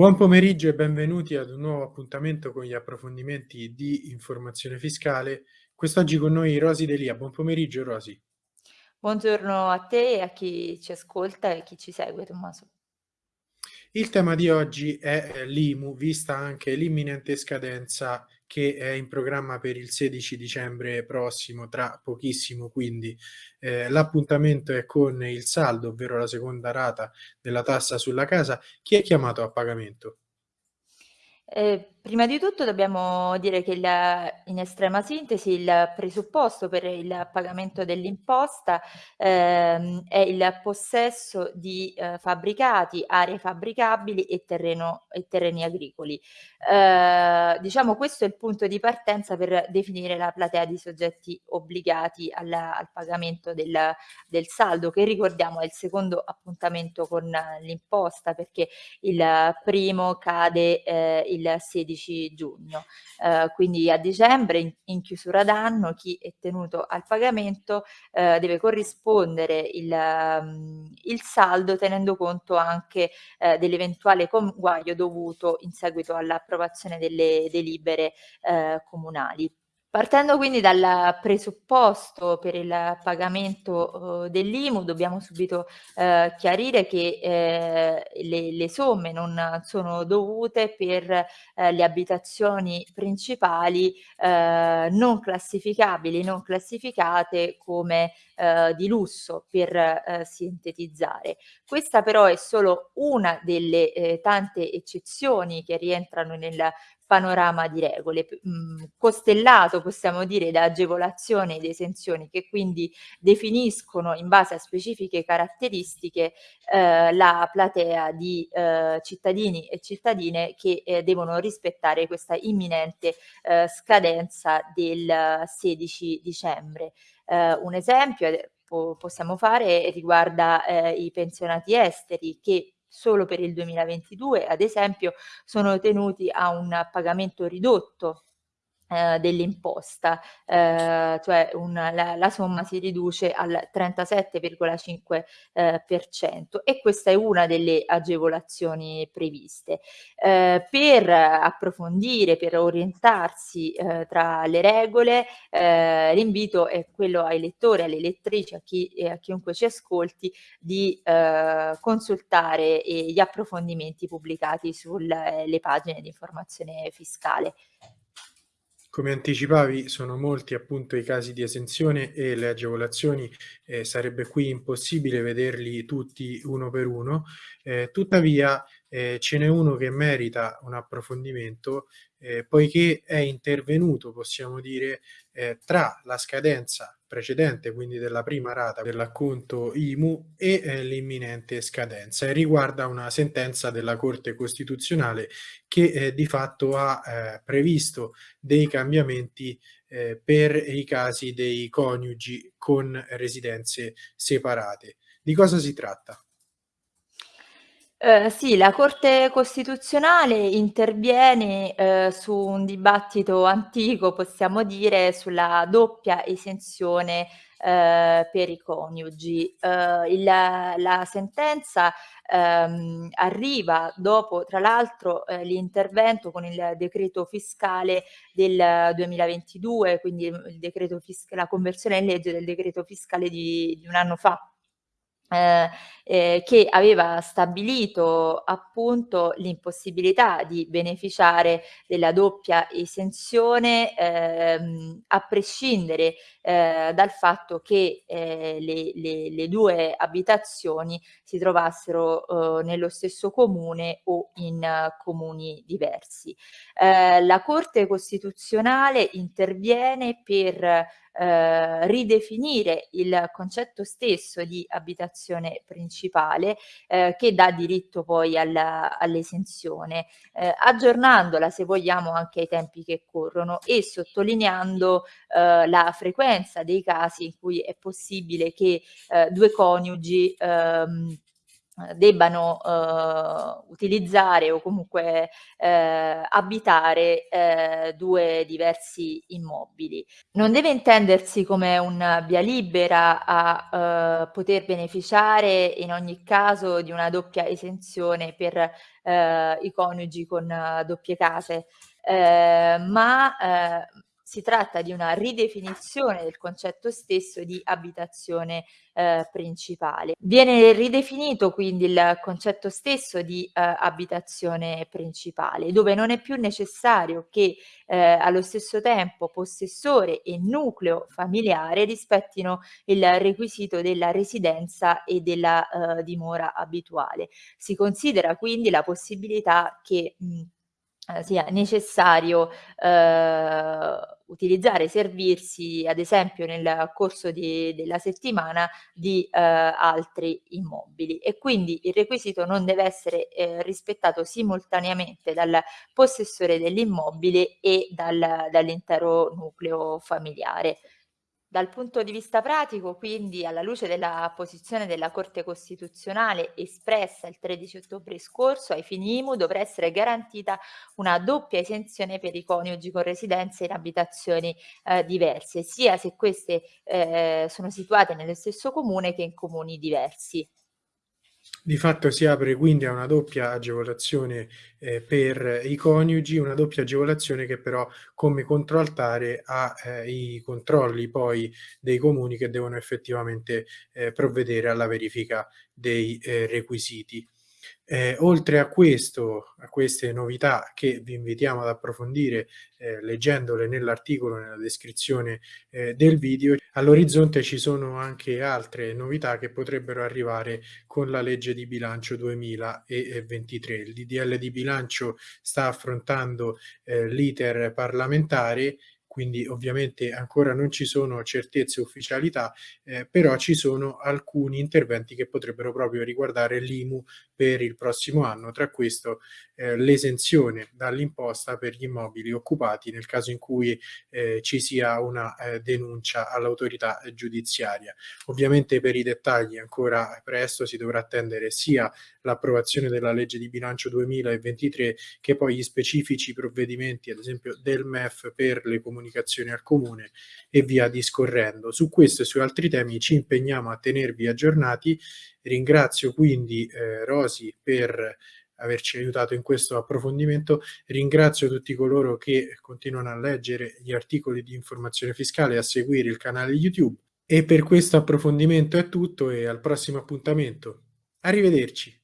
Buon pomeriggio e benvenuti ad un nuovo appuntamento con gli approfondimenti di informazione fiscale. Quest'oggi con noi Rosi Delia. Buon pomeriggio Rosi. Buongiorno a te e a chi ci ascolta e chi ci segue Tommaso. Il tema di oggi è l'IMU, vista anche l'imminente scadenza che è in programma per il 16 dicembre prossimo, tra pochissimo quindi. Eh, l'appuntamento è con il saldo, ovvero la seconda rata della tassa sulla casa. Chi è chiamato a pagamento? Eh, prima di tutto dobbiamo dire che il in estrema sintesi il presupposto per il pagamento dell'imposta, ehm, è il possesso di, ehm, fabbricati, aree fabbricabili e terreno e terreni agricoli. Ehm, diciamo questo è il punto di partenza per definire la platea di soggetti obbligati al al pagamento del del saldo, che ricordiamo è il secondo appuntamento con l'imposta, perché il primo cade, ehm, il il 16 giugno. Eh, quindi a dicembre in, in, chiusura d'anno chi è tenuto al pagamento eh, deve corrispondere il, um, il, saldo tenendo conto anche eh, dell'eventuale conguaglio dovuto in seguito all'approvazione delle delibere eh, comunali. Partendo quindi dal presupposto per il pagamento uhm, dell'IMU, dobbiamo subito eh, chiarire che eh, le, le, somme non sono dovute per eh, le abitazioni principali eh, non classificabili, non classificate come eh, di lusso per eh, sintetizzare. Questa però è solo una delle tante eccezioni che rientrano nel panorama di regole, mh, mhmm, costellato possiamo dire da agevolazioni ed esenzioni che quindi definiscono in base a specifiche caratteristiche eh, la platea di eh, cittadini e cittadine che eh, devono rispettare questa imminente eh, scadenza del 16 dicembre. Eh, un esempio eh, possiamo fare riguarda i pensionati esteri che solo per il 2022, ad esempio, sono tenuti a un pagamento ridotto dell'imposta, eh, cioè un, la, la, somma si riduce al 37,5% eh, e questa è una delle agevolazioni previste. Eh, per approfondire, per orientarsi eh, tra le regole, eh, l'invito è quello ai lettori, alle lettrici, a, chi, a chiunque ci ascolti, di consultare gli approfondimenti pubblicati sulle pagine di informazione fiscale. Come anticipavi sono molti appunto i casi di esenzione e le agevolazioni, eh, sarebbe qui impossibile vederli tutti uno per uno, eh, tuttavia eh, ce n'è uno che merita un approfondimento eh, poiché è intervenuto, possiamo dire, eh, tra la scadenza precedente, quindi della prima rata dell'acconto IMU e eh, l'imminente scadenza e riguarda una sentenza della Corte Costituzionale che eh, di fatto ha eh, previsto dei cambiamenti eh, per i casi dei coniugi con residenze separate. Di cosa si tratta? Eh, sì, la Corte Costituzionale interviene, ehm, su un dibattito antico, possiamo dire, sulla doppia esenzione, ehm, per i coniugi. Ehm, il la sentenza, ehm, arriva dopo, tra l'altro, ehm, l'intervento con il decreto fiscale del 2022, quindi il decreto la conversione in legge del decreto fiscale di di un anno fa. Ehm, ehm, che aveva stabilito appunto l'impossibilità di beneficiare della doppia esenzione, ehm, a prescindere, ehm, dal fatto che, ehm, le le le 2 abitazioni si trovassero, uhm, nello stesso comune o in comuni diversi. Ehm, la Corte Costituzionale interviene per eh, ridefinire il concetto stesso di abitazione principale eh, che dà diritto poi all'esenzione, eh, aggiornandola se vogliamo anche ai tempi che corrono e sottolineando eh, la frequenza dei casi in cui è possibile che eh, due coniugi ehm, debbano uh, utilizzare o comunque uh, abitare uh, due diversi immobili. Non deve intendersi come un via libera a poter beneficiare in ogni caso di una doppia esenzione per i coniugi con doppie case, ma si tratta di una ridefinizione del concetto stesso di abitazione eh, principale. Viene ridefinito quindi il concetto stesso di eh, abitazione principale, dove non è più necessario che eh, allo stesso tempo possessore e nucleo familiare rispettino il requisito della residenza e della eh, dimora abituale. Si considera quindi la possibilità che mh, sia necessario eh, utilizzare, servirsi ad esempio nel corso di, della settimana di eh, altri immobili e quindi il requisito non deve essere eh, rispettato simultaneamente dal possessore dell'immobile e dal, dall'intero nucleo familiare. Dal punto di vista pratico, quindi, alla luce della posizione della Corte Costituzionale espressa il 13 ottobre scorso, ai fini IMU dovrà essere garantita una doppia esenzione per i coniugi con residenze in abitazioni eh, diverse, sia se queste eh, sono situate nello stesso comune che in comuni diversi. Di fatto si apre quindi a una doppia agevolazione eh, per i coniugi, una doppia agevolazione che però come controaltare ha eh, i controlli poi dei comuni che devono effettivamente eh, provvedere alla verifica dei eh, requisiti. Eh, oltre a questo, a queste novità che vi invitiamo ad approfondire eh, leggendole nell'articolo, nella descrizione eh, del video, all'orizzonte ci sono anche altre novità che potrebbero arrivare con la legge di bilancio 2023. Il DDL di bilancio sta affrontando eh, l'iter parlamentare quindi ovviamente ancora non ci sono certezze e ufficialità, eh, però ci sono alcuni interventi che potrebbero proprio riguardare l'IMU per il prossimo anno, tra questo eh, l'esenzione dall'imposta per gli immobili occupati nel caso in cui eh, ci sia una eh, denuncia all'autorità giudiziaria. Ovviamente per i dettagli ancora presto si dovrà attendere sia l'approvazione della legge di bilancio 2023 che poi gli specifici provvedimenti, ad esempio del MEF per le comunicazioni al comune e via discorrendo. Su questo e su altri temi ci impegniamo a tenervi aggiornati Ringrazio quindi eh, Rosi per averci aiutato in questo approfondimento. Ringrazio tutti coloro che continuano a leggere gli articoli di informazione fiscale e a seguire il canale YouTube. E per questo approfondimento è tutto e al prossimo appuntamento. Arrivederci.